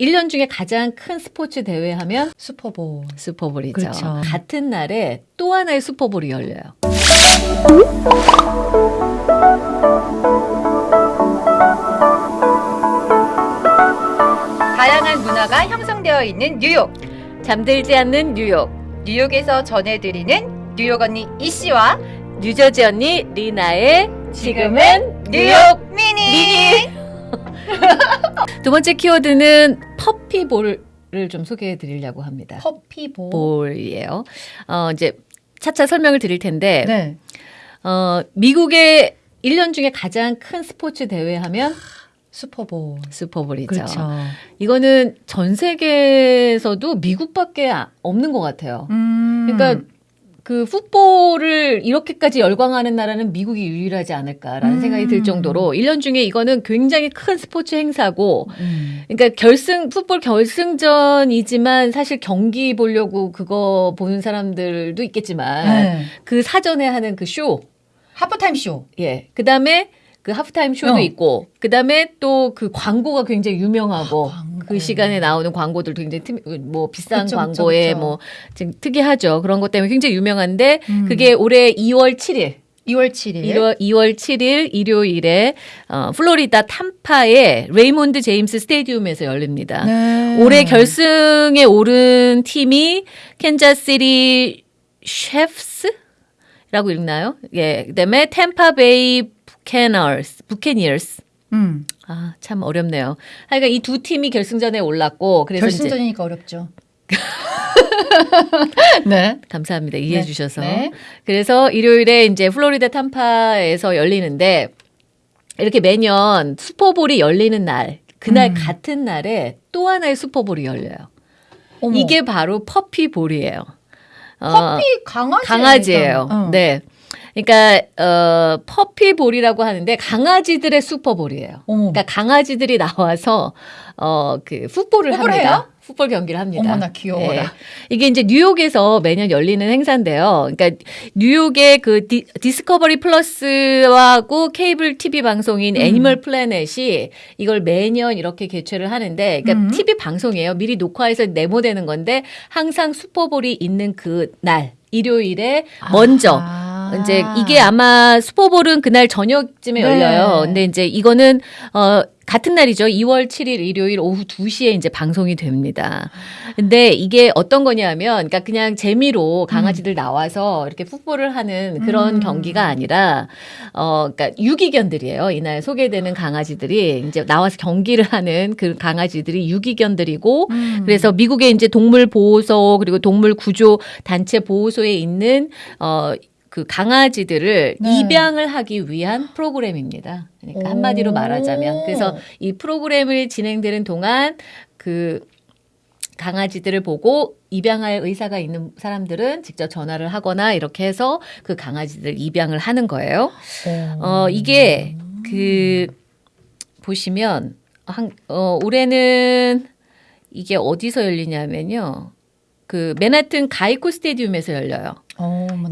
1년 중에 가장 큰 스포츠 대회 하면 슈퍼볼. 슈퍼볼이죠. 그렇죠. 같은 날에 또 하나의 슈퍼볼이 열려요. 다양한 문화가 형성되어 있는 뉴욕. 잠들지 않는 뉴욕. 뉴욕에서 전해드리는 뉴욕 언니 이씨와 뉴저지 언니 리나의 지금은 뉴욕 미니. 미니. 두 번째 키워드는 Puppy Bowl을 좀 소개해 드리려고 합니다. Puppy Bowl. Bowl이에요. 어, 이제 차차 설명을 드릴 텐데, 네. 어, 미국의 1년 중에 가장 큰 스포츠 대회 하면 슈퍼볼. 슈퍼볼이죠. 그렇죠. 이거는 전 세계에서도 미국밖에 아- 없는 것 같아요. 음. 그러니까 그 풋볼을 이렇게까지 열광하는 나라는 미국이 유일하지 않을까라는 음. 생각이 들 정도로 1년 중에 이거는 굉장히 큰 스포츠 행사고 음. 그러니까 결승 풋볼 결승전이지만 사실 경기 보려고 그거 보는 사람들도 있겠지만 네. 그 사전에 하는 그 쇼, 하프타임 쇼. 예, 그 다음에 그 하프타임 쇼도 어. 있고 그 다음에 또 그 광고가 굉장히 유명하고 아. 그 시간에 나오는 광고들도 굉장히 특, 뭐 비싼 그쵸, 그쵸, 광고에 그쵸. 뭐좀 특이하죠 그런 것 때문에 굉장히 유명한데 음. 그게 올해 2월 7일 2월 7일. 2월, 2월 7일 일요일에 어, 플로리다 탐파의 레이몬드 제임스 Stadium에서 열립니다. 네. 올해 결승에 오른 팀이 캔자시티 셰프스 라고 읽나요? 예. 그다음에 템파베이 부캐너스, 부캐니어스. 음. 아, 참 어렵네요. 하여간 이두 팀이 결승전에 올랐고 그래서 결승전이니까 어렵죠. 네. 감사합니다. 이해해 네. 주셔서. 네. 그래서 일요일에 이제 플로리다 탐파에서 열리는데 이렇게 매년 슈퍼볼이 열리는 날, 그날 음. 같은 날에 또 하나의 슈퍼볼이 열려요. 어머. 이게 바로 Puppy Bowl이에요. 어, puppy 강아지. 강아지예요. 어. 네. 그러니까 어 Puppy Bowl이라고 하는데 강아지들의 슈퍼볼이에요. 어머. 그러니까 강아지들이 나와서 어그 풋볼을 풋볼 합니다. 해요? 풋볼 경기를 합니다. 어머나 귀여워라. 예. 이게 이제 뉴욕에서 매년 열리는 행사인데요. 그러니까 뉴욕의 그 디, 디스커버리 플러스하고 케이블 TV 방송인 음. 애니멀 플래넷이 이걸 매년 이렇게 개최를 하는데 그러니까 음. TV 방송이에요. 미리 녹화해서 네모되는 건데 항상 슈퍼볼이 있는 그 날 일요일에 먼저 아. 이제 이게 아마 슈퍼볼은 그날 저녁쯤에 네. 열려요. 근데 이제 이거는 어 같은 날이죠. 2월 7일 일요일 오후 2시에 이제 방송이 됩니다. 근데 이게 어떤 거냐면 그러니까 그냥 재미로 강아지들 나와서 이렇게 풋볼을 하는 그런 음. 경기가 아니라 어 그러니까 유기견들이에요. 이날 소개되는 강아지들이 이제 나와서 경기를 하는 그 강아지들이 유기견들이고 음. 그래서 미국의 이제 동물 보호소 그리고 동물 구조 단체 보호소에 있는 어 그 강아지들을 네. 입양을 하기 위한 프로그램입니다. 그러니까 오. 한마디로 말하자면 그래서 이 프로그램을 진행되는 동안 그 강아지들을 보고 입양할 의사가 있는 사람들은 직접 전화를 하거나 이렇게 해서 그 강아지들 입양을 하는 거예요. 어, 이게 그 보시면 한, 어, 올해는 이게 어디서 열리냐면요. 그 맨하튼 가이코 스테디움에서 열려요.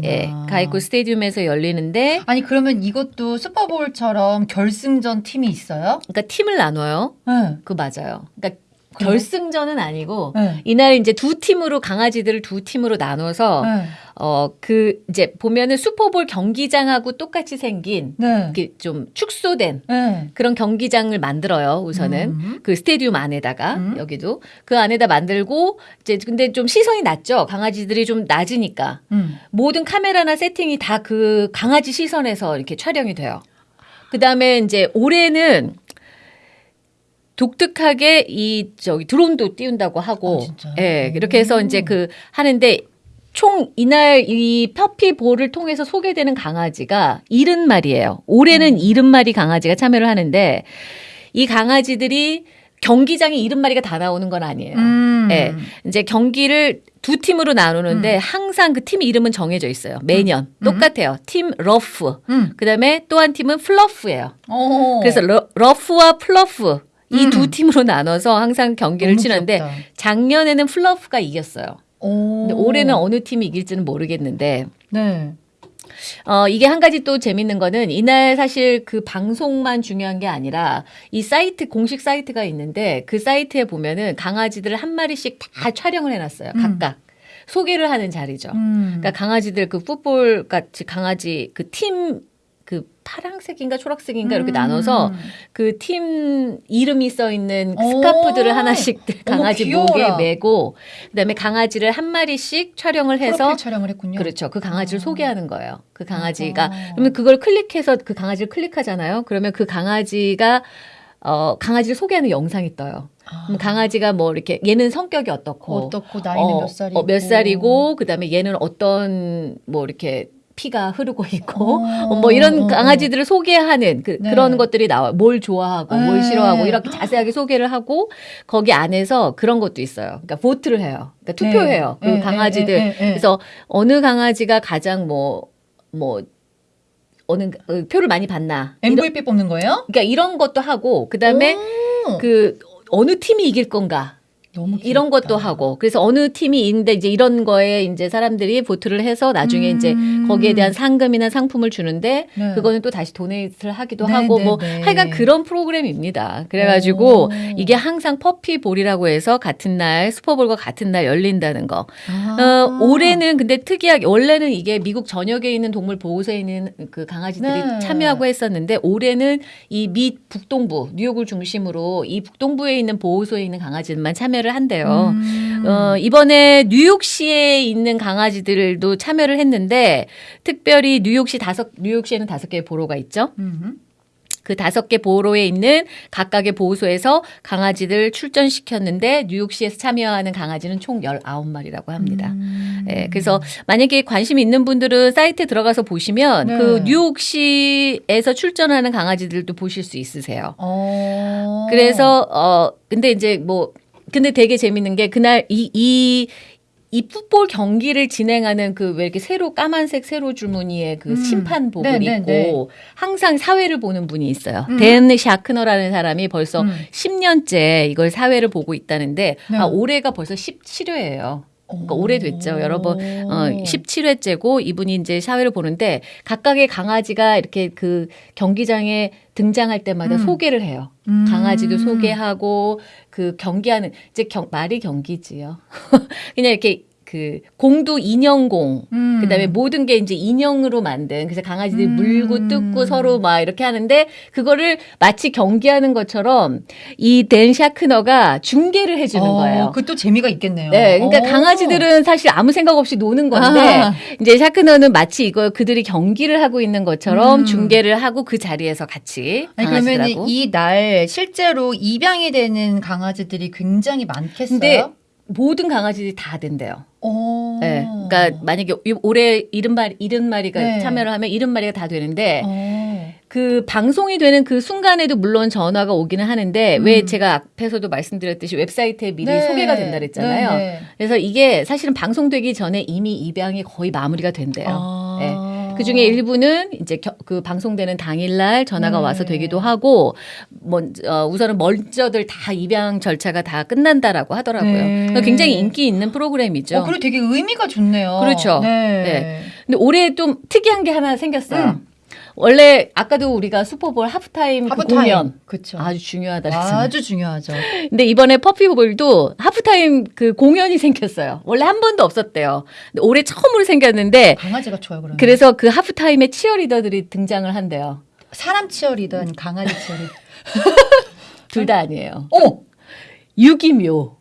예, 가이코 스테디움에서 열리는데 아니 그러면 이것도 슈퍼볼처럼 결승전 팀이 있어요? 그러니까 팀을 나눠요. 네. 그 맞아요. 그러니까? 결승전은 아니고 네. 이날 이제 두 팀으로 강아지들을 두 팀으로 나눠서 네. 어그 이제 보면은 슈퍼볼 경기장하고 똑같이 생긴 네. 이렇게 좀 축소된 네. 그런 경기장을 만들어요. 우선은 음. 그 스테디움 안에다가 음. 여기도 그 안에다 만들고 이제 근데 좀 시선이 낮죠. 강아지들이 좀 낮으니까 음. 모든 카메라나 세팅이 다 그 강아지 시선에서 이렇게 촬영이 돼요. 그 다음에 이제 올해는 독특하게 이 저기 드론도 띄운다고 하고, 아? 예, 이렇게 해서 오. 이제 그 하는데 총 이날 이 Puppy Bowl을 통해서 소개되는 강아지가 70마리예요. 올해는 음. 70마리 강아지가 참여를 하는데 이 강아지들이 경기장에 70마리가 다 나오는 건 아니에요. 음. 예. 이제 경기를 두 팀으로 나누는데 항상 그 팀 이름은 정해져 있어요. 매년 음. 똑같아요. Team Ruff. 음. 그다음에 또 한 팀은 Fluff예요. 어. 그래서 Ru-, Ruff와 Fluff 이 음. 두 팀으로 나눠서 항상 경기를 치는데 귀엽다. 작년에는 Fluff가 이겼어요. 오. 근데 올해는 어느 팀이 이길지는 모르겠는데 네. 어, 이게 한 가지 또 재밌는 거는 이날 사실 그 방송만 중요한 게 아니라 이 사이트, 공식 사이트가 있는데 그 사이트에 보면은 강아지들 한 마리씩 다 촬영을 해놨어요. 음. 각각. 소개를 하는 자리죠. 음. 그러니까 강아지들 그 풋볼 같이 강아지 그팀그 파랑색인가 초록색인가 이렇게 음. 나눠서 그 팀 이름이 써 있는 오. 스카프들을 하나씩 어머, 강아지 귀여워라. 목에 메고 그다음에 강아지를 한 마리씩 촬영을 해서 촬영을 했군요. 그렇죠. 그 강아지를 아. 소개하는 거예요. 그 강아지가 아. 그러면 그걸 클릭해서 그 강아지를 클릭하잖아요. 그러면 그 강아지가 어 강아지를 소개하는 영상이 떠요. 아. 강아지가 뭐 이렇게 얘는 성격이 어떻고 어떻고 나이는 어, 몇 살이고 어, 몇 살이고 그다음에 얘는 어떤 뭐 이렇게 피가 흐르고 있고 어, 뭐 이런 어, 어. 강아지들을 소개하는 그, 네. 그런 것들이 나와요. 뭘 좋아하고 뭘 네. 싫어하고 이렇게 자세하게 소개를 하고 거기 안에서 그런 것도 있어요. 그러니까 보트를 해요. 그러니까 투표해요. 네. 그 네, 강아지들. 네. 그래서 어느 강아지가 가장 뭐뭐 어느 어, 표를 많이 받나. 이런, MVP 뽑는 거예요? 그러니까 이런 것도 하고 그다음에 오. 그 어느 팀이 이길 건가. 이런. 것도 하고 그래서 어느 팀이 있는데 이제 이런 거에 이제 사람들이 vote를 해서 나중에 이제 음. 거기에 대한 상금이나 상품을 주는데 네. 그거는 또 다시 donate를 하기도 네, 하고 네, 뭐 네. 하여간 그런 프로그램입니다. 그래가지고 오. 이게 항상 Puppy Bowl이라고 해서 같은 날 슈퍼볼과 같은 날 열린다는 거. 아. 어, 올해는 근데 특이하게 원래는 이게 미국 전역에 있는 동물 보호소에 있는 그 강아지들이 네. 참여하고 했었는데 올해는 이 미 북동부 뉴욕을 중심으로 이 북동부에 있는 보호소에 있는 강아지들만 참여를 한대요. 음. 어, 이번에 뉴욕시에 있는 강아지들도 참여를 했는데 특별히 뉴욕시 다섯 뉴욕시에는 다섯 개의 보로가 있죠. 음. 그 다섯 개 보로에 있는 각각의 보호소에서 강아지들 출전시켰는데 뉴욕시에서 참여하는 강아지는 총 19마리라고 합니다. 음. 예, 그래서 만약에 관심 있는 분들은 사이트에 들어가서 보시면 네. 그 뉴욕시에서 출전하는 강아지들도 보실 수 있으세요. 어. 그래서 어 근데 이제 뭐 근데 되게 재밌는 게 그날 이 이 이 풋볼 경기를 진행하는 그 왜 이렇게 세로 까만색 세로 줄무늬의 그 음. 심판복을 네, 네, 입고 네. 항상 사회를 보는 분이 있어요. 음. 댄 샤크너라는 사람이 벌써 음. 10년째 이걸 사회를 보고 있다는데 네. 아, 올해가 벌써 17회예요. 그러니까 오래됐죠. 여러 번 오. 어, 17회째고 이분이 이제 사회를 보는데 각각의 강아지가 이렇게 그 경기장에 등장할 때마다 음. 소개를 해요. 음. 강아지도 소개하고 그 경기하는 이제 경, 말이 경기지요. 그냥 이렇게 그 공도 인형공 음. 그다음에 모든 게 이제 인형으로 만든 그래서 강아지들이 음. 물고 뜯고 서로 막 이렇게 하는데 그거를 마치 경기하는 것처럼 이 댄 샤크너가 중계를 해주는 어, 거예요. 그것도 재미가 있겠네요. 네, 그러니까 어. 강아지들은 사실 아무 생각 없이 노는 건데 아. 이제 샤크너는 마치 이거 그들이 경기를 하고 있는 것처럼 음. 중계를 하고 그 자리에서 같이 강아지들하고. 그러면 이 날 실제로 입양이 되는 강아지들이 굉장히 많겠어요. 모든 강아지들이 다 된대요. 어. 네, 그러니까 만약에 이- 올해 일흔 마리 일흔 마리가 네. 참여를 하면 일흔 마리가 다 되는데 어. 그 방송이 되는 그 순간에도 물론 전화가 오기는 하는데 음. 왜 제가 앞에서도 말씀드렸듯이 웨브사이트에 미리 네. 소개가 된다 그랬잖아요. 네, 네. 그래서 이게 사실은 방송되기 전에 이미 입양이 거의 마무리가 된대요. 아. 네. 그 중에 일부는 이제 겨- 그 방송되는 당일날 전화가 네. 와서 되기도 하고, 먼저, 어, 우선은 먼저들 다 입양 절차가 다 끝난다라고 하더라고요. 네. 굉장히 인기 있는 프로그램이죠. 어, 그리고 되게 의미가 좋네요. 그렇죠. 네. 네. 근데 올해 좀 특이한 게 하나 생겼어요. 음. 원래 아까도 우리가 슈퍼볼 하프타임, 그 하프타임. 공연 그렇죠. 아주 중요하다 그랬잖아요. 아주 중요하죠. 근데 이번에 퍼피볼도 하프타임 그 공연이 생겼어요. 원래 한 번도 없었대요. 근데 올해 처음으로 생겼는데 강아지가 좋아요, 그러면. 그래서 그 하프타임에 치어리더들이 등장을 한대요. 사람 치어리든 강아지 치어리든. 둘다 아니에요. 어! 유기묘.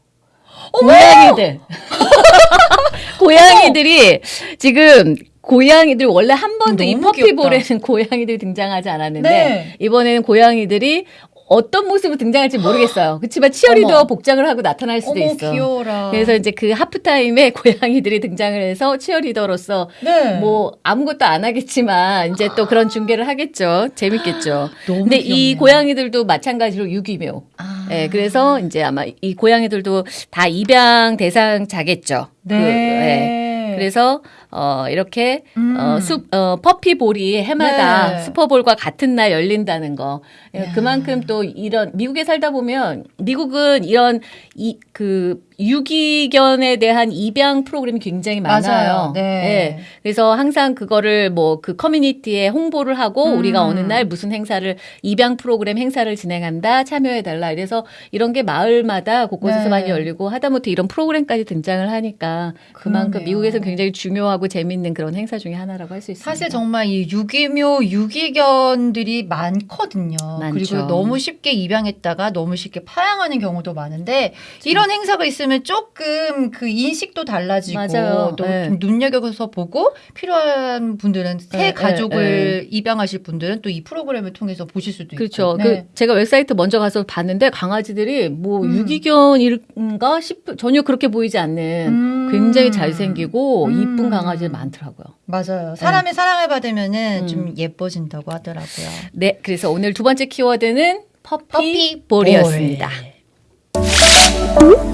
고양이들. 고양이들이 지금 고양이들 원래 한 번도 이 퍼피볼에는 고양이들이 등장하지 않았는데 네. 이번에는 고양이들이 어떤 모습으로 등장할지 모르겠어요. 그렇지만 치어리더 어머. 복장을 하고 나타날 수도 어머, 있어. 귀여워라. 그래서 이제 그 하프타임에 고양이들이 등장을 해서 치어리더로서 네. 뭐 아무것도 안 하겠지만 이제 또 그런 중계를 하겠죠. 재밌겠죠. 너무 근데 이 귀엽네요. 고양이들도 마찬가지로 유기묘. 아. 예, 그래서 이제 아마 이 고양이들도 다 입양 대상자겠죠. 네. 그, 예. 그래서 어 이렇게 음. 어, 수, 어, 퍼피볼이 해마다 네. 슈퍼볼과 같은 날 열린다는 거. 예, 야. 그만큼 또 이런 미국에 살다 보면 미국은 이런 이 그 유기견에 대한 입양 프로그램이 굉장히 많아요. 맞아요. 네. 예. 그래서 항상 그거를 뭐 그 커뮤니티에 홍보를 하고 음. 우리가 어느 날 무슨 행사를 입양 프로그램 행사를 진행한다 참여해 달라. 이래서 이런 게 마을마다 곳곳에서 네. 많이 열리고 하다못해 이런 프로그램까지 등장을 하니까 그만큼. 미국에서 굉장히 중요하고 재밌는 그런 행사 중에 하나라고 할 수 있습니다. 사실 정말 이 유기묘 유기견들이 많거든요. 많죠. 그리고 너무 쉽게 입양했다가 너무 쉽게 파양하는 경우도 많은데 이런 행사가 있으면 조금 그 인식도 달라지고 맞아요. 또 네. 좀 눈여겨서 보고 필요한 분들은 새 네, 가족을 입양하실 분들은 또 이 프로그램을 통해서 보실 수도 그렇죠. 있고. 그 제가 웹사이트 먼저 가서 봤는데 강아지들이 뭐 음. 유기견인가 싶 전혀 그렇게 보이지 않는 음. 굉장히 잘생기고 음. 이쁜 강아지들 많더라고요. 맞아요. 사람의 사랑을 받으면은 음. 좀 예뻐진다고 하더라고요. 네, 그래서 오늘 두 번째 키워드는 퍼피, 퍼피 볼이었습니다. 볼. Música